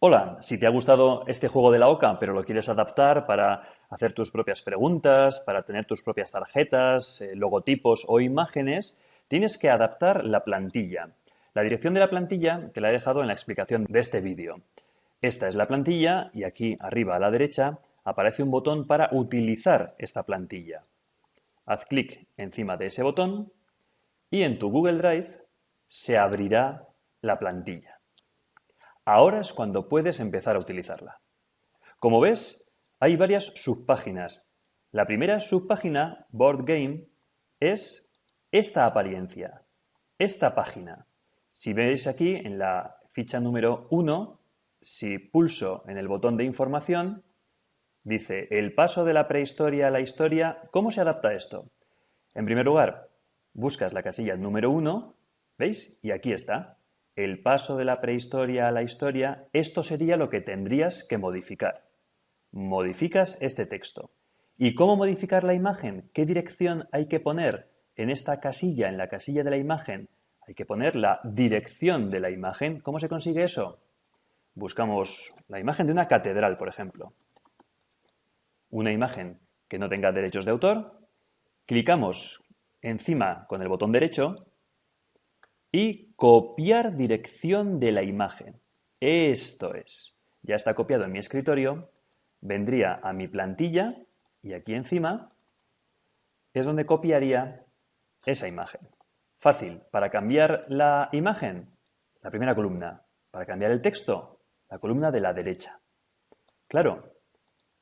Hola, si te ha gustado este juego de la OCA, pero lo quieres adaptar para hacer tus propias preguntas, para tener tus propias tarjetas, eh, logotipos o imágenes, tienes que adaptar la plantilla. La dirección de la plantilla te la he dejado en la explicación de este vídeo. Esta es la plantilla y aquí arriba a la derecha aparece un botón para utilizar esta plantilla. Haz clic encima de ese botón y en tu Google Drive se abrirá la plantilla. Ahora es cuando puedes empezar a utilizarla. Como ves, hay varias subpáginas. La primera subpágina, Board Game, es esta apariencia, esta página. Si veis aquí en la ficha número 1, si pulso en el botón de información, dice el paso de la prehistoria a la historia, ¿cómo se adapta esto? En primer lugar, buscas la casilla número 1, ¿veis? Y aquí está el paso de la prehistoria a la historia, esto sería lo que tendrías que modificar. Modificas este texto. ¿Y cómo modificar la imagen? ¿Qué dirección hay que poner en esta casilla, en la casilla de la imagen? Hay que poner la dirección de la imagen. ¿Cómo se consigue eso? Buscamos la imagen de una catedral, por ejemplo. Una imagen que no tenga derechos de autor. Clicamos encima con el botón derecho y copiar dirección de la imagen. Esto es. Ya está copiado en mi escritorio. Vendría a mi plantilla y aquí encima es donde copiaría esa imagen. Fácil. Para cambiar la imagen, la primera columna. Para cambiar el texto, la columna de la derecha. Claro.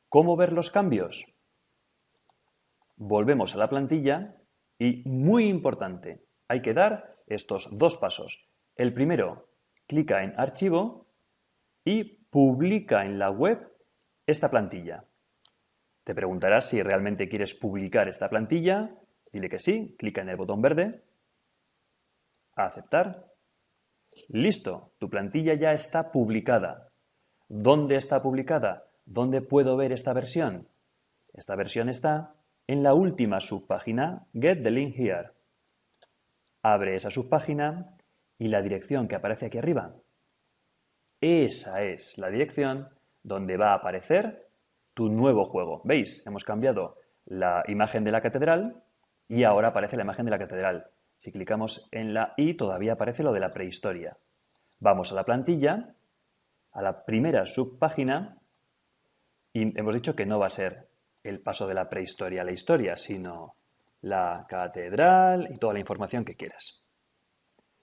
¿Cómo ver los cambios? Volvemos a la plantilla y, muy importante, hay que dar estos dos pasos. El primero, clica en Archivo y publica en la web esta plantilla. Te preguntarás si realmente quieres publicar esta plantilla. Dile que sí, clica en el botón verde. aceptar. Listo, tu plantilla ya está publicada. ¿Dónde está publicada? ¿Dónde puedo ver esta versión? Esta versión está en la última subpágina Get the link here. Abre esa subpágina y la dirección que aparece aquí arriba. Esa es la dirección donde va a aparecer tu nuevo juego. ¿Veis? Hemos cambiado la imagen de la catedral y ahora aparece la imagen de la catedral. Si clicamos en la I todavía aparece lo de la prehistoria. Vamos a la plantilla, a la primera subpágina y hemos dicho que no va a ser el paso de la prehistoria a la historia, sino la catedral y toda la información que quieras.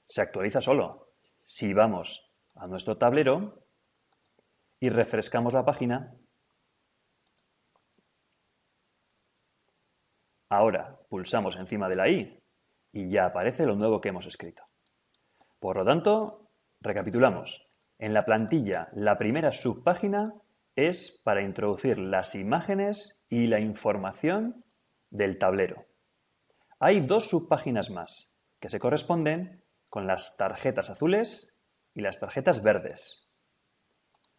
Se actualiza solo. Si vamos a nuestro tablero y refrescamos la página, ahora pulsamos encima de la i y ya aparece lo nuevo que hemos escrito. Por lo tanto, recapitulamos. En la plantilla, la primera subpágina es para introducir las imágenes y la información del tablero. Hay dos subpáginas más que se corresponden con las tarjetas azules y las tarjetas verdes.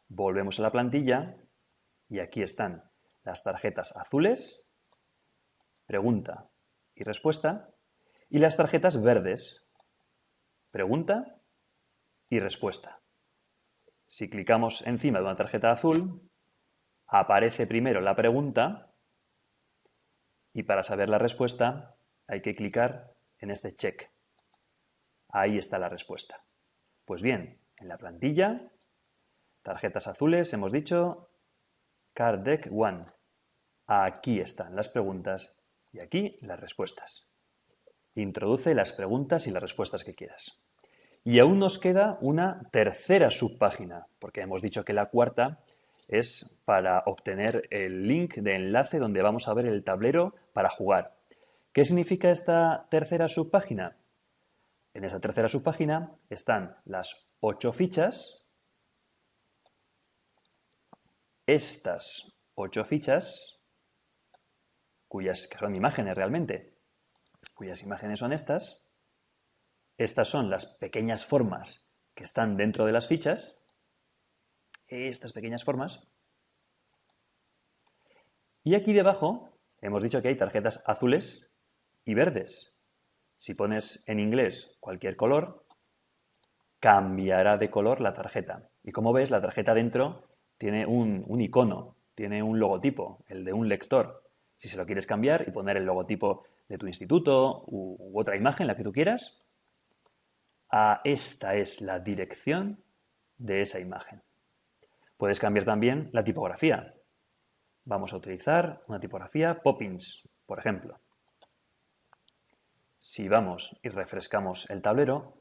Volvemos a la plantilla y aquí están las tarjetas azules, pregunta y respuesta, y las tarjetas verdes, pregunta y respuesta. Si clicamos encima de una tarjeta azul, aparece primero la pregunta y para saber la respuesta hay que clicar en este check. Ahí está la respuesta. Pues bien, en la plantilla, tarjetas azules, hemos dicho, Card Deck One. Aquí están las preguntas y aquí las respuestas. Introduce las preguntas y las respuestas que quieras. Y aún nos queda una tercera subpágina, porque hemos dicho que la cuarta es para obtener el link de enlace donde vamos a ver el tablero para jugar. ¿Qué significa esta tercera subpágina? En esa tercera subpágina están las ocho fichas. Estas ocho fichas, cuyas que son imágenes realmente, cuyas imágenes son estas. Estas son las pequeñas formas que están dentro de las fichas. Estas pequeñas formas. Y aquí debajo hemos dicho que hay tarjetas azules y verdes. Si pones en inglés cualquier color, cambiará de color la tarjeta. Y como ves, la tarjeta dentro tiene un, icono, tiene un logotipo, el de un lector. Si se lo quieres cambiar y poner el logotipo de tu instituto u, otra imagen, la que tú quieras, a esta es la dirección de esa imagen. Puedes cambiar también la tipografía. Vamos a utilizar una tipografía Poppins, por ejemplo. Si vamos y refrescamos el tablero,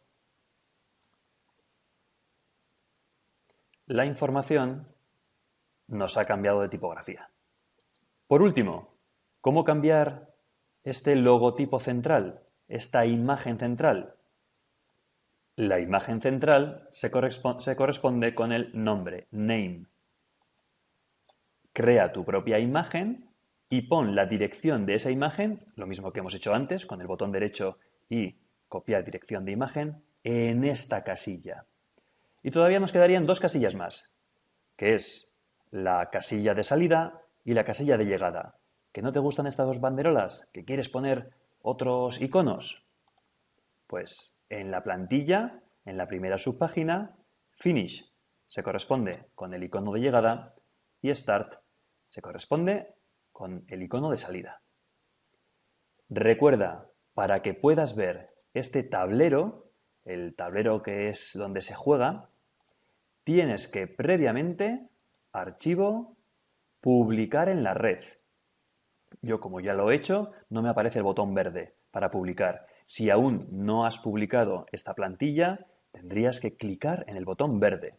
la información nos ha cambiado de tipografía. Por último, ¿cómo cambiar este logotipo central, esta imagen central? La imagen central se, corresponde, con el nombre, name. Crea tu propia imagen y pon la dirección de esa imagen, lo mismo que hemos hecho antes con el botón derecho y copiar dirección de imagen, en esta casilla. Y todavía nos quedarían dos casillas más, que es la casilla de salida y la casilla de llegada. ¿Que no te gustan estas dos banderolas? ¿Que quieres poner otros iconos? Pues en la plantilla, en la primera subpágina, Finish se corresponde con el icono de llegada y Start se corresponde con el icono de salida. Recuerda, para que puedas ver este tablero, el tablero que es donde se juega, tienes que previamente archivo, publicar en la red. Yo como ya lo he hecho, no me aparece el botón verde para publicar. Si aún no has publicado esta plantilla, tendrías que clicar en el botón verde.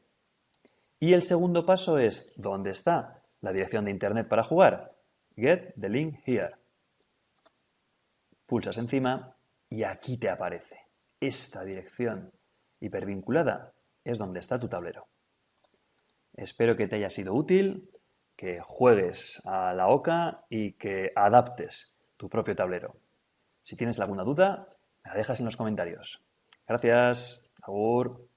Y el segundo paso es, ¿dónde está la dirección de Internet para jugar? Get the link here. Pulsas encima y aquí te aparece. Esta dirección hipervinculada es donde está tu tablero. Espero que te haya sido útil, que juegues a la OCA y que adaptes tu propio tablero. Si tienes alguna duda, me la dejas en los comentarios. Gracias. Agur.